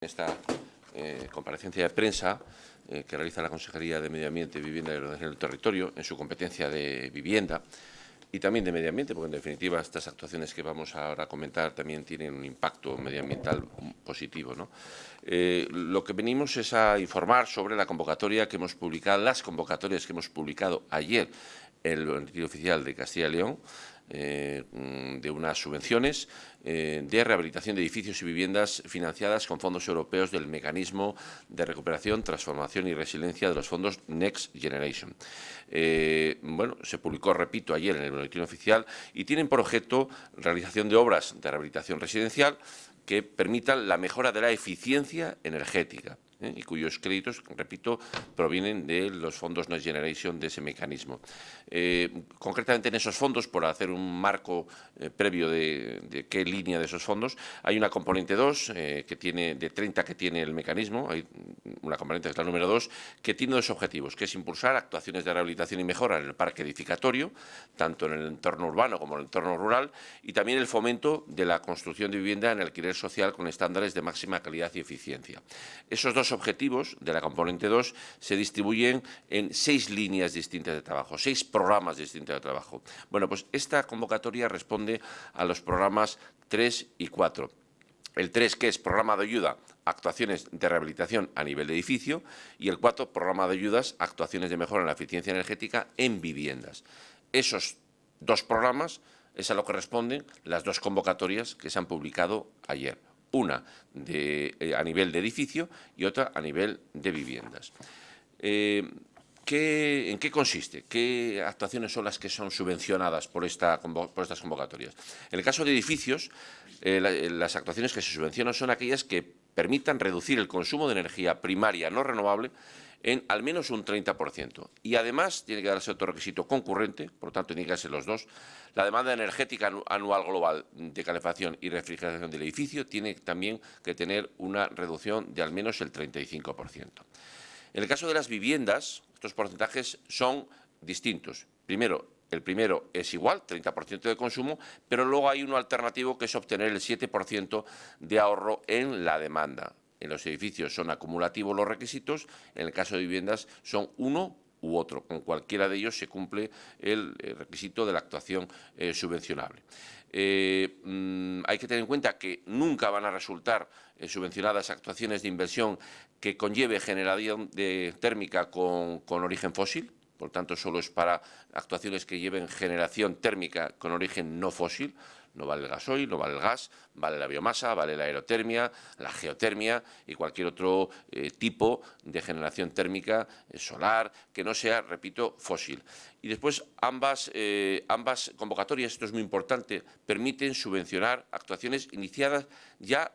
esta eh, comparecencia de prensa eh, que realiza la Consejería de Medio Ambiente, Vivienda y Ordenación del Territorio en su competencia de vivienda y también de medio ambiente, porque en definitiva estas actuaciones que vamos ahora a comentar también tienen un impacto medioambiental positivo. Eh, lo que venimos es a informar sobre la convocatoria que hemos publicado, las convocatorias que hemos publicado ayer en el Oficial de Castilla y León, eh, mm, de unas subvenciones eh, de rehabilitación de edificios y viviendas financiadas con fondos europeos del Mecanismo de Recuperación, Transformación y Resiliencia de los fondos Next Generation. Eh, bueno, se publicó, repito, ayer en el boletín oficial y tienen por objeto realización de obras de rehabilitación residencial que permitan la mejora de la eficiencia energética. ¿Eh? y cuyos créditos, repito, provienen de los fondos Next Generation de ese mecanismo. Eh, concretamente en esos fondos, por hacer un marco eh, previo de, qué línea de esos fondos, hay una componente 2 que tiene de 30 que tiene el mecanismo, hay una componente que es la número 2, que tiene dos objetivos, que es impulsar actuaciones de rehabilitación y mejora en el parque edificatorio, tanto en el entorno urbano como en el entorno rural, y también el fomento de la construcción de vivienda en alquiler social con estándares de máxima calidad y eficiencia. Esos dos objetivos de la componente 2 se distribuyen en seis líneas distintas de trabajo, seis programas distintos de trabajo. Bueno, pues esta convocatoria responde a los programas 3 y 4. El 3, que es programa de ayuda actuaciones de rehabilitación a nivel de edificio, y el 4, programa de ayudas actuaciones de mejora en la eficiencia energética en viviendas. Esos dos programas es a lo que responden las dos convocatorias que se han publicado ayer una eh, a nivel de edificio y otra a nivel de viviendas. Eh, ¿En qué consiste? ¿Qué actuaciones son las que son subvencionadas por, estas convocatorias? En el caso de edificios, eh, las actuaciones que se subvencionan son aquellas que permitan reducir el consumo de energía primaria no renovable en al menos un 30%. Y además tiene que darse otro requisito concurrente, por lo tanto tiene que darse los dos. La demanda energética anual global de calefacción y refrigeración del edificio tiene también que tener una reducción de al menos el 35%. En el caso de las viviendas, estos porcentajes son distintos. Primero, el primero es igual, 30% de consumo, pero luego hay uno alternativo que es obtener el 7% de ahorro en la demanda en los edificios son acumulativos los requisitos, en el caso de viviendas son uno u otro. Con cualquiera de ellos se cumple el, requisito de la actuación eh, subvencionable. Eh, mm, hay que tener en cuenta que nunca van a resultar eh, subvencionadas actuaciones de inversión que conlleve generación térmica con, con origen fósil, por tanto solo es para actuaciones que lleven generación térmica con origen no fósil, no vale el gasoil, no vale el gas, vale la biomasa, vale la aerotermia, la geotermia y cualquier otro eh, tipo de generación térmica eh, solar que no sea, repito, fósil. Y después ambas, eh, ambas convocatorias, esto es muy importante, permiten subvencionar actuaciones iniciadas ya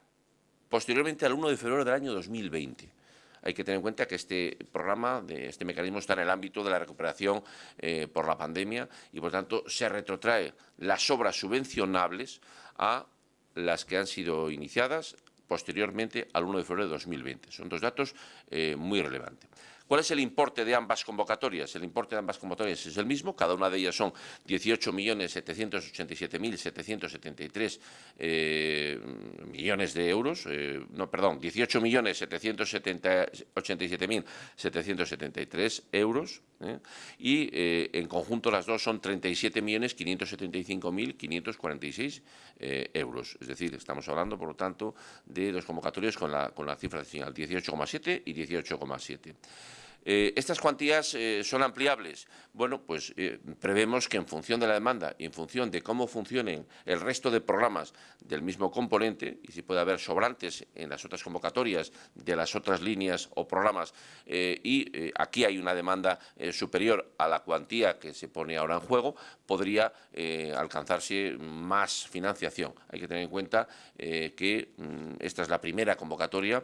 posteriormente al 1 de febrero del año 2020 hay que tener en cuenta que este programa, este mecanismo está en el ámbito de la recuperación eh, por la pandemia y, por tanto, se retrotrae las obras subvencionables a las que han sido iniciadas posteriormente al 1 de febrero de 2020. Son dos datos eh, muy relevantes. ¿Cuál es el importe de ambas convocatorias? El importe de ambas convocatorias es el mismo, cada una de ellas son 18.787.773 eh, millones de euros, eh, no, perdón, 18.787.773 euros, ¿eh? y en conjunto las dos son 37.575.546 euros. Es decir, estamos hablando, por lo tanto, de dos convocatorias con la, con la cifra señal 18,7 y 18,7. Eh, ¿Estas cuantías eh, son ampliables? Bueno, pues eh, prevemos que en función de la demanda y en función de cómo funcionen el resto de programas del mismo componente, y si puede haber sobrantes en las otras convocatorias de las otras líneas o programas, y aquí hay una demanda superior a la cuantía que se pone ahora en juego, podría alcanzarse más financiación. Hay que tener en cuenta que mm, esta es la primera convocatoria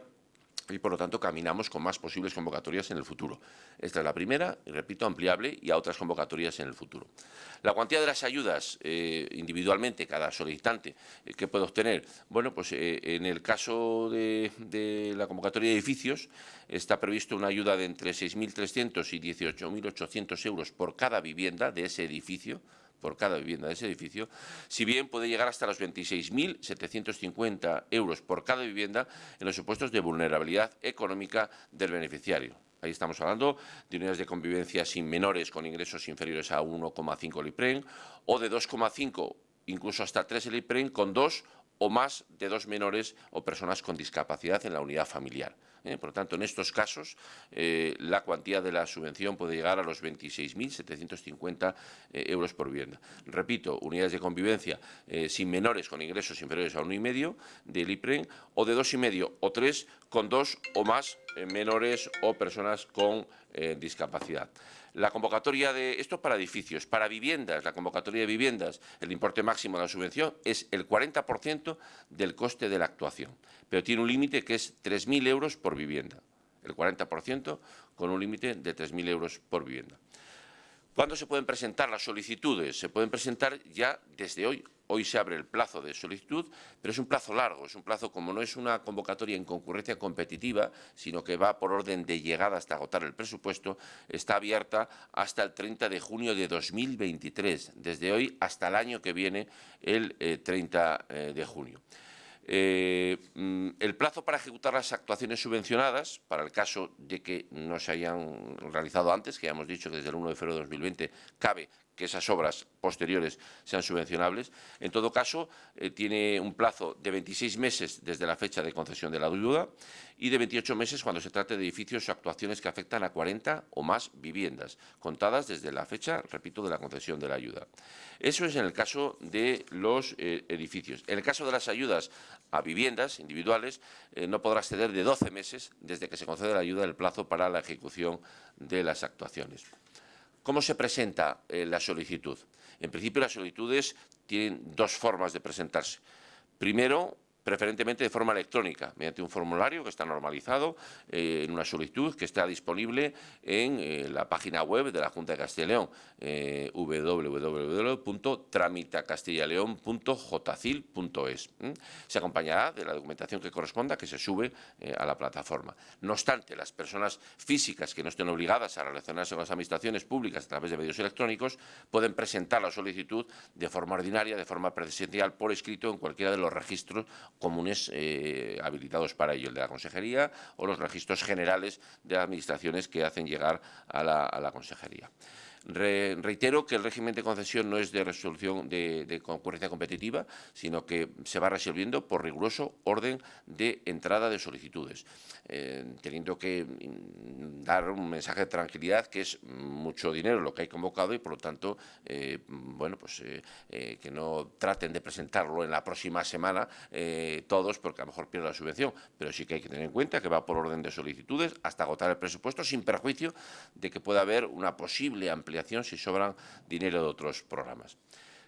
y por lo tanto caminamos con más posibles convocatorias en el futuro. Esta es la primera, y repito, ampliable y a otras convocatorias en el futuro. La cuantía de las ayudas eh, individualmente, cada solicitante, eh, que puede obtener? Bueno, pues eh, en el caso de, de, la convocatoria de edificios está previsto una ayuda de entre 6.300 y 18.800 euros por cada vivienda de ese edificio, por cada vivienda de ese edificio, si bien puede llegar hasta los 26.750 euros por cada vivienda en los supuestos de vulnerabilidad económica del beneficiario. Ahí estamos hablando de unidades de convivencia sin menores con ingresos inferiores a 1,5 LIPREN o de 2,5 incluso hasta 3 LIPREN con dos o más de dos menores o personas con discapacidad en la unidad familiar. ¿eh? Por lo tanto, en estos casos, eh, la cuantía de la subvención puede llegar a los 26.750 eh, euros por vivienda. Repito, unidades de convivencia sin menores con ingresos inferiores a 1,5 del IPREN o de 2,5 o 3 con dos o más menores o personas con discapacidad. La convocatoria de esto para edificios, para viviendas, la convocatoria de viviendas, el importe máximo de la subvención es el 40% del coste de la actuación, pero tiene un límite que es 3.000 euros por vivienda, el 40% con un límite de 3.000 euros por vivienda. ¿Cuándo se pueden presentar las solicitudes? Se pueden presentar ya desde hoy. Hoy se abre el plazo de solicitud, pero es un plazo largo, es un plazo como no es una convocatoria en concurrencia competitiva, sino que va por orden de llegada hasta agotar el presupuesto, está abierta hasta el 30 de junio de 2023, desde hoy hasta el año que viene, el 30 eh, eh, de junio. Eh, mm, el plazo para ejecutar las actuaciones subvencionadas, para el caso de que no se hayan realizado antes, que ya hemos dicho que desde el 1 de febrero de 2020 cabe que esas obras posteriores sean subvencionables. En todo caso, eh, tiene un plazo de 26 meses desde la fecha de concesión de la ayuda y de 28 meses cuando se trate de edificios o actuaciones que afectan a 40 o más viviendas, contadas desde la fecha, repito, de la concesión de la ayuda. Eso es en el caso de los eh, edificios. En el caso de las ayudas a viviendas individuales, eh, no podrá exceder de 12 meses desde que se concede la ayuda del plazo para la ejecución de las actuaciones. ¿Cómo se presenta eh, la solicitud? En principio, las solicitudes tienen dos formas de presentarse. Primero, preferentemente de forma electrónica, mediante un formulario que está normalizado eh, en una solicitud que está disponible en eh, la página web de la Junta de Castilla y León, eh. Se acompañará de la documentación que corresponda que se sube eh, a la plataforma. No obstante, las personas físicas que no estén obligadas a relacionarse con las administraciones públicas a través de medios electrónicos pueden presentar la solicitud de forma ordinaria, de forma presencial, por escrito en cualquiera de los registros comunes eh, habilitados para ello, el de la Consejería o los registros generales de administraciones que hacen llegar a la Consejería reitero que el régimen de concesión no es de resolución de, concurrencia competitiva, sino que se va resolviendo por riguroso orden de entrada de solicitudes, eh, teniendo que mm, dar un mensaje de tranquilidad que es mucho dinero lo que hay convocado y, por lo tanto, eh, bueno, pues eh, que no traten de presentarlo en la próxima semana todos, porque a lo mejor pierden la subvención, pero sí que hay que tener en cuenta que va por orden de solicitudes hasta agotar el presupuesto, sin perjuicio de que pueda haber una posible ampliación si sobran dinero de otros programas.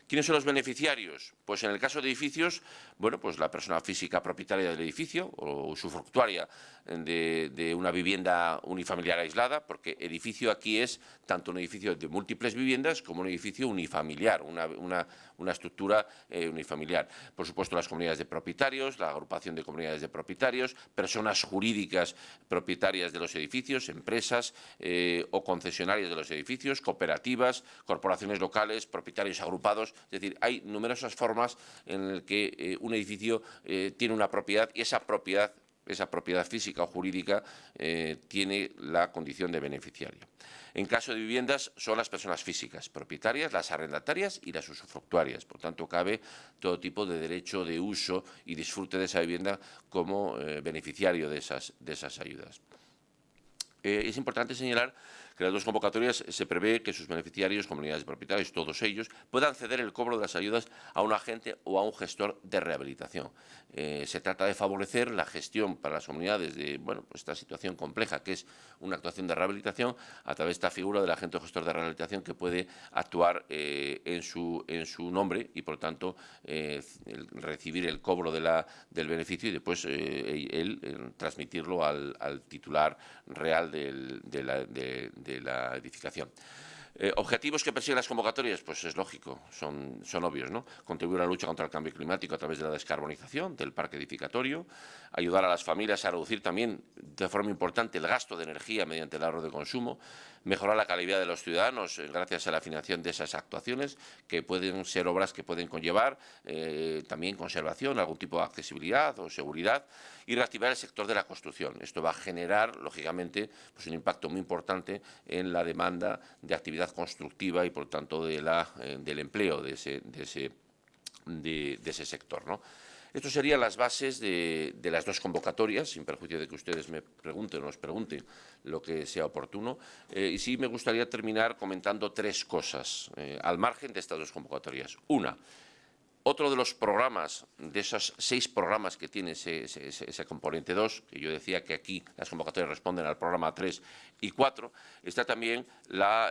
¿Quiénes son los beneficiarios? Pues en el caso de edificios, bueno, pues la persona física propietaria del edificio o usufructuaria de, de, una vivienda unifamiliar aislada, porque edificio aquí es tanto un edificio de múltiples viviendas como un edificio unifamiliar, una, estructura eh, unifamiliar. Por supuesto, las comunidades de propietarios, la agrupación de comunidades de propietarios, personas jurídicas propietarias de los edificios, empresas eh, o concesionarias de los edificios, cooperativas, corporaciones locales, propietarios agrupados, es decir, hay numerosas formas en las que eh, un edificio eh, tiene una propiedad y esa propiedad esa propiedad física o jurídica eh, tiene la condición de beneficiario. En caso de viviendas son las personas físicas, propietarias, las arrendatarias y las usufructuarias. Por tanto, cabe todo tipo de derecho de uso y disfrute de esa vivienda como beneficiario de esas, de esas ayudas. es importante señalar que las dos convocatorias se prevé que sus beneficiarios, comunidades de propietarios, todos ellos, puedan ceder el cobro de las ayudas a un agente o a un gestor de rehabilitación. Eh, se trata de favorecer la gestión para las comunidades de bueno, pues esta situación compleja que es una actuación de rehabilitación a través de esta figura del agente o gestor de rehabilitación que puede actuar eh, en, su, en su nombre y, por tanto, eh, recibir el cobro del beneficio y después él transmitirlo al, titular real de, la, la edificación. Eh, ¿Objetivos que persiguen las convocatorias? Pues es lógico, son, son obvios, ¿no? Contribuir a la lucha contra el cambio climático a través de la descarbonización del parque edificatorio, ayudar a las familias a reducir también de forma importante el gasto de energía mediante el ahorro de consumo, mejorar la calidad de los ciudadanos eh, gracias a la financiación de esas actuaciones, que pueden ser obras que pueden conllevar eh, también conservación, algún tipo de accesibilidad o seguridad, y reactivar el sector de la construcción. Esto va a generar, lógicamente, pues un impacto muy importante en la demanda de actividad constructiva y, por tanto, de la, eh, del empleo de ese, de ese, sector. ¿no? Estas serían las bases de, de, las dos convocatorias, sin perjuicio de que ustedes me pregunten o nos pregunten lo que sea oportuno. Eh, y sí me gustaría terminar comentando tres cosas eh, al margen de estas dos convocatorias. Una, otro de los programas, de esos seis programas que tiene ese, componente 2, que yo decía que aquí las convocatorias responden al programa 3 y 4, está también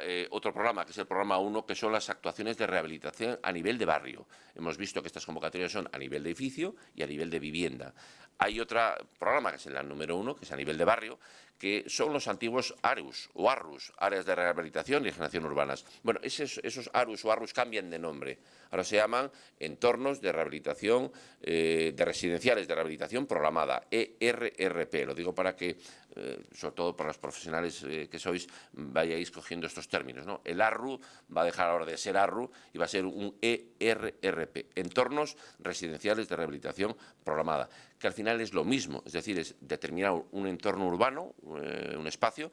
eh, otro programa, que es el programa 1, que son las actuaciones de rehabilitación a nivel de barrio. Hemos visto que estas convocatorias son a nivel de edificio y a nivel de vivienda. Hay otro programa, que es el número 1, que es a nivel de barrio, que son los antiguos ARUS o ARRUS, Áreas de Rehabilitación y Regeneración Urbanas. Bueno, esos, esos ARUS o ARRUS cambian de nombre. Ahora se llaman entornos de rehabilitación, eh, de residenciales de rehabilitación programada, ERRP. Lo digo para que, eh, sobre todo para los profesionales eh, que sois, vayáis cogiendo estos términos. ¿no? El ARRU va a dejar ahora de ser ARRU y va a ser un ERRP, entornos residenciales de rehabilitación programada, que al final es lo mismo, es decir, es determinar un entorno urbano, un espacio,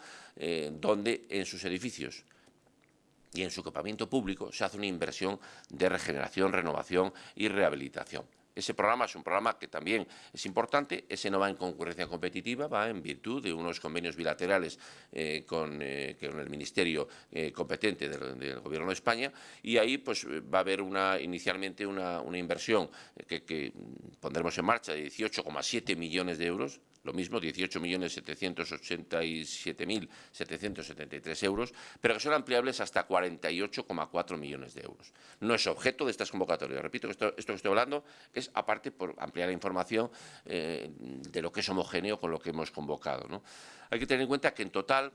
donde en sus edificios y en su equipamiento público se hace una inversión de regeneración, renovación y rehabilitación. Ese programa es un programa que también es importante, ese no va en concurrencia competitiva, va en virtud de unos convenios bilaterales eh, con, eh, con, el Ministerio eh, competente del, Gobierno de España y ahí pues va a haber inicialmente una, inversión que pondremos en marcha de 18,7 millones de euros lo mismo, 18.787.773 euros, pero que son ampliables hasta 48,4 millones de euros. No es objeto de estas convocatorias. Repito que esto, esto que estoy hablando es, aparte, por ampliar la información eh, de lo que es homogéneo con lo que hemos convocado. ¿no? Hay que tener en cuenta que en total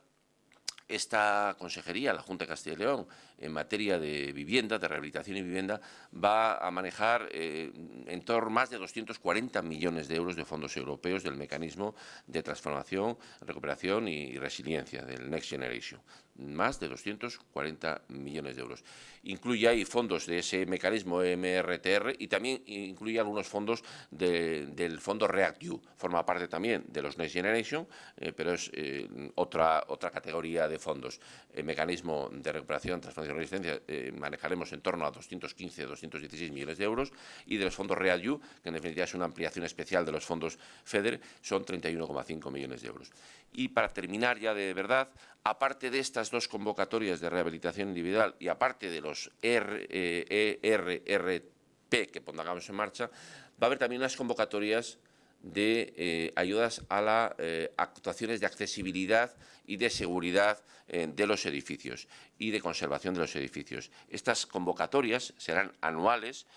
esta consejería, la Junta de Castilla y León, en materia de vivienda, de rehabilitación y vivienda, va a manejar eh, en torno a más de 240 millones de euros de fondos europeos del mecanismo de transformación, recuperación y resiliencia del Next Generation. Más de 240 millones de euros. Incluye ahí fondos de ese mecanismo MRTR y también incluye algunos fondos del fondo REACT-EU. Forma parte también de los Next Generation, eh, pero es eh, otra, otra categoría de fondos. El mecanismo de recuperación, transformación de resistencia eh, manejaremos en torno a 215 216 millones de euros y de los fondos READU, que en definitiva es una ampliación especial de los fondos FEDER, son 31,5 millones de euros. Y para terminar ya de verdad, aparte de estas dos convocatorias de rehabilitación individual y aparte de los RRRP eh, que pongamos en marcha, va a haber también unas convocatorias de eh, ayudas a las eh, actuaciones de accesibilidad y de seguridad eh, de los edificios y de conservación de los edificios. Estas convocatorias serán anuales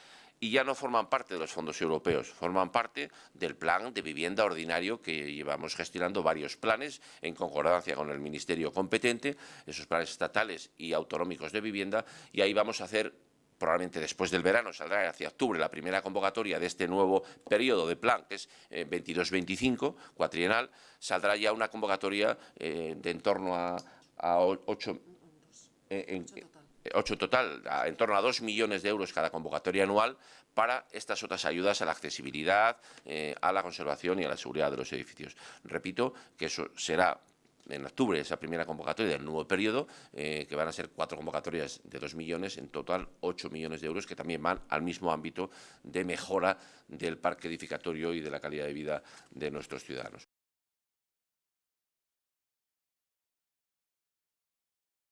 y ya no forman parte de los fondos europeos, forman parte del plan de vivienda ordinario que llevamos gestionando varios planes en concordancia con el Ministerio competente, esos planes estatales y autonómicos de vivienda, y ahí vamos a hacer probablemente después del verano, saldrá hacia octubre la primera convocatoria de este nuevo periodo de plan, que es 22-25, eh, cuatrienal, saldrá ya una convocatoria eh, de en torno a, a 8... Eh, total, en torno a 2 millones de euros cada convocatoria anual para estas otras ayudas a la accesibilidad, a la conservación y a la seguridad de los edificios. Repito que eso será en octubre esa primera convocatoria del nuevo periodo, eh, que van a ser cuatro convocatorias de dos millones, en total ocho millones de euros, que también van al mismo ámbito de mejora del parque edificatorio y de la calidad de vida de nuestros ciudadanos.